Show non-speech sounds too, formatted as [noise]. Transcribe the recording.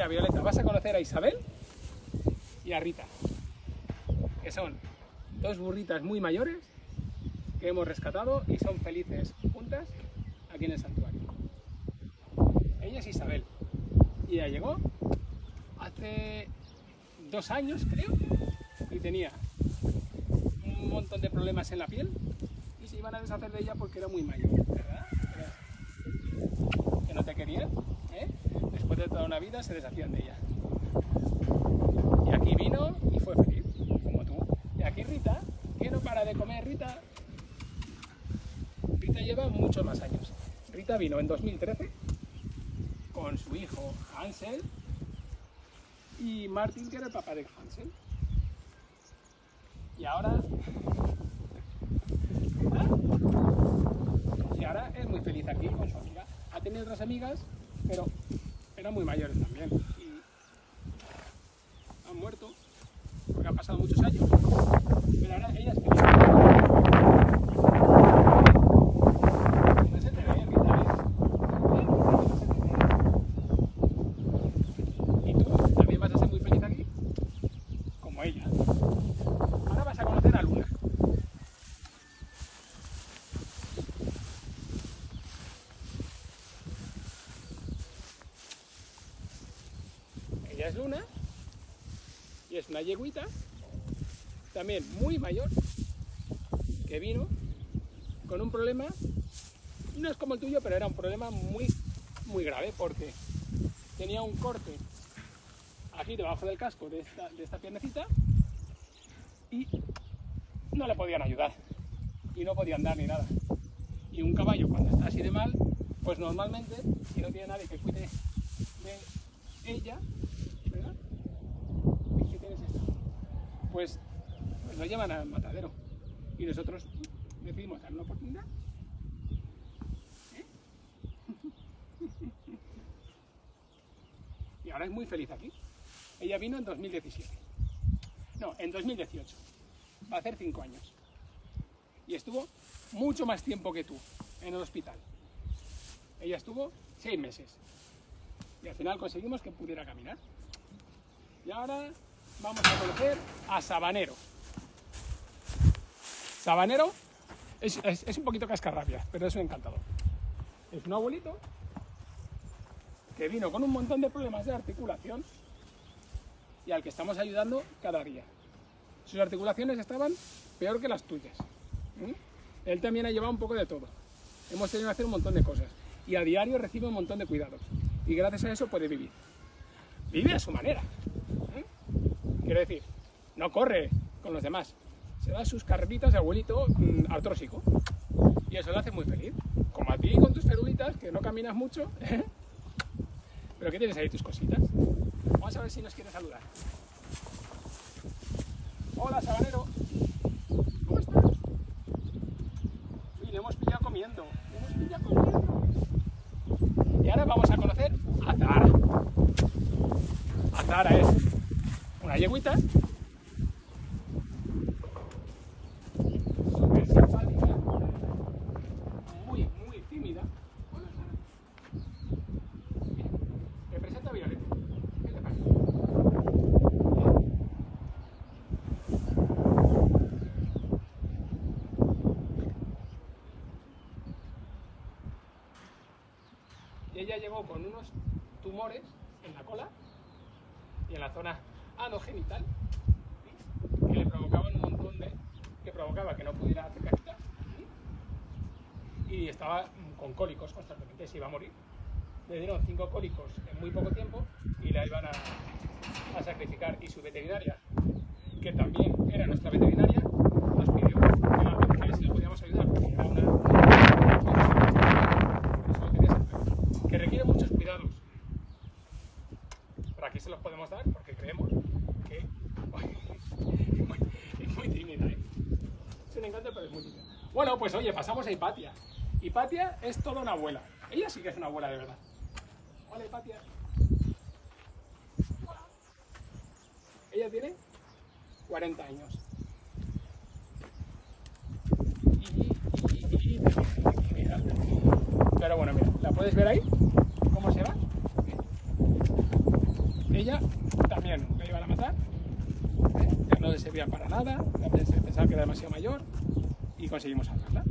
Mira, Violeta, vas a conocer a Isabel y a Rita, que son dos burritas muy mayores que hemos rescatado y son felices juntas aquí en el santuario. Ella es Isabel y ella llegó hace dos años, creo, y tenía un montón de problemas en la piel y se iban a deshacer de ella porque era muy mayor, ¿verdad? Que no te querían, de toda una vida se deshacían de ella. Y aquí vino y fue feliz, como tú. Y aquí Rita, que no para de comer, Rita. Rita lleva muchos más años. Rita vino en 2013 con su hijo Hansel y Martin, que era el papá de Hansel. Y ahora. Y ahora es muy feliz aquí con su amiga. Ha tenido otras amigas, pero eran muy mayores también. Y han muerto, porque han pasado muchos años. Pero ahora ella es feliz. No se te ve, Rita, ¿ves? ¿Eh? No se te ve. ¿Y tú también vas a ser muy feliz aquí? Como ella. Ahora vas a conocer a Luna. Es Luna y es una yeguita, también muy mayor, que vino con un problema, no es como el tuyo, pero era un problema muy, muy grave porque tenía un corte aquí debajo del casco de esta, de esta piernecita y no le podían ayudar y no podía andar ni nada. Y un caballo cuando está así de mal, pues normalmente, si no tiene nadie que cuide de ella, ¿verdad? Uy, ¿Qué tienes esto? Pues, pues lo llevan al matadero. Y nosotros decidimos dar una oportunidad. ¿Eh? [laughs] y ahora es muy feliz aquí. Ella vino en 2017. No, en 2018. Va a hacer cinco años. Y estuvo mucho más tiempo que tú en el hospital. Ella estuvo seis meses. Y al final conseguimos que pudiera caminar. Y ahora vamos a conocer a Sabanero. Sabanero es, un poquito cascarrabias, pero es un encantador. Es un abuelito que vino con un montón de problemas de articulación y al que estamos ayudando cada día. Sus articulaciones estaban peor que las tuyas. Él también ha llevado un poco de todo. Hemos tenido que hacer un montón de cosas. Y a diario recibe un montón de cuidados. Y gracias a eso puede vivir. Vive a su manera. Quiero decir, no corre con los demás. Se da sus carreritas de abuelito mm, artrósico. Y eso lo hace muy feliz. Como a ti con tus ferulitas, que no caminas mucho. [laughs] ¿eh? Pero que tienes ahí tus cositas. Vamos a ver si nos quiere saludar. Hola, sabanero. ¿Cómo estás? Uy, le hemos pillado comiendo. Le hemos pillado comiendo. Y ahora vamos a conocer a Zara. A Zara es una yegüita. Súper simpática. Muy, muy tímida. Mira, me presento a Violeta. ¿Qué te parece? Y ella llegó con unos tumores en la cola y en la zona anogenital ¿sí? que le provocaban un montón de. que provocaba que no pudiera hacer cajita ¿sí? y estaba con cólicos constantemente, se iba a morir. Le dieron cinco cólicos en muy poco tiempo y la iban a sacrificar. Y su veterinaria, que también era nuestra veterinaria, nos pidió que, la- que si le podíamos ayudar, porque era una, por eso lo quería saber, que requiere muchos cuidados. Pero aquí se los podemos dar porque creemos que es muy, es tímida. ¿eh? Es un encanto, pero es muy tímida. Bueno, pues oye, pasamos a Hipatia. Hipatia es toda una abuela. Ella sí que es una abuela de verdad. Hola, Hipatia. Ella tiene 40 años. Pero bueno, mira, ¿la puedes ver ahí? ¿Cómo se va? Ella también la iban a matar, ¿eh? ya no le servía para nada, ya pensaba que era demasiado mayor y conseguimos salvarla.